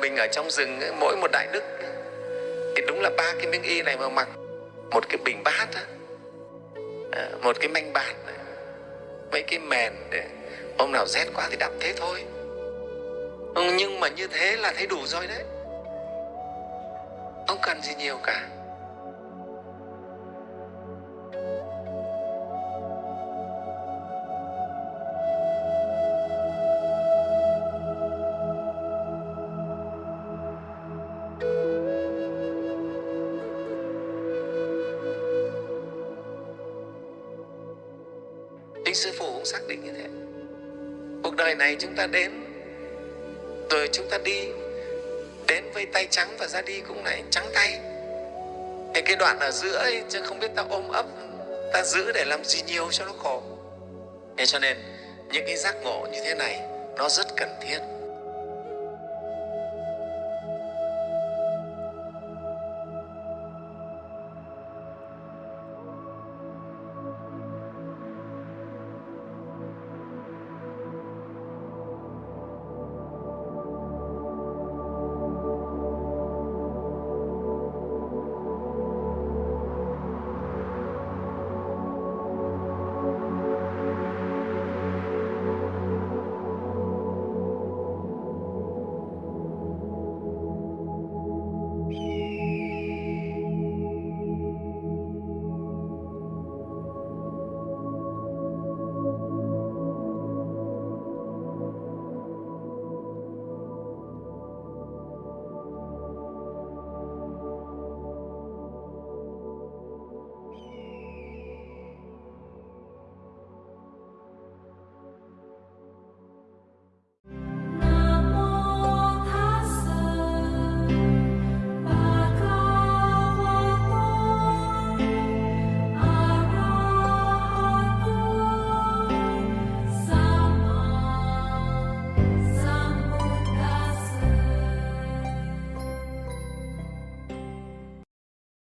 mình ở trong rừng mỗi một đại đức thì đúng là ba cái miếng y này mà mặc, một cái bình bát á à, một cái manh bạt mấy cái mền để hôm nào rét quá thì đắp thế thôi. Ừ, nhưng mà như thế là thấy đủ rồi đấy. Không cần gì nhiều cả. Chính sư phụ cũng xác định như thế. Cuộc đời này chúng ta đến, rồi chúng ta đi, đến với tay trắng và ra đi cũng lại trắng tay. Thì cái đoạn ở giữa ấy, chứ không biết ta ôm ấp, ta giữ để làm gì nhiều cho nó khổ. Thế cho nên, những cái giác ngộ như thế này, nó rất cần thiết.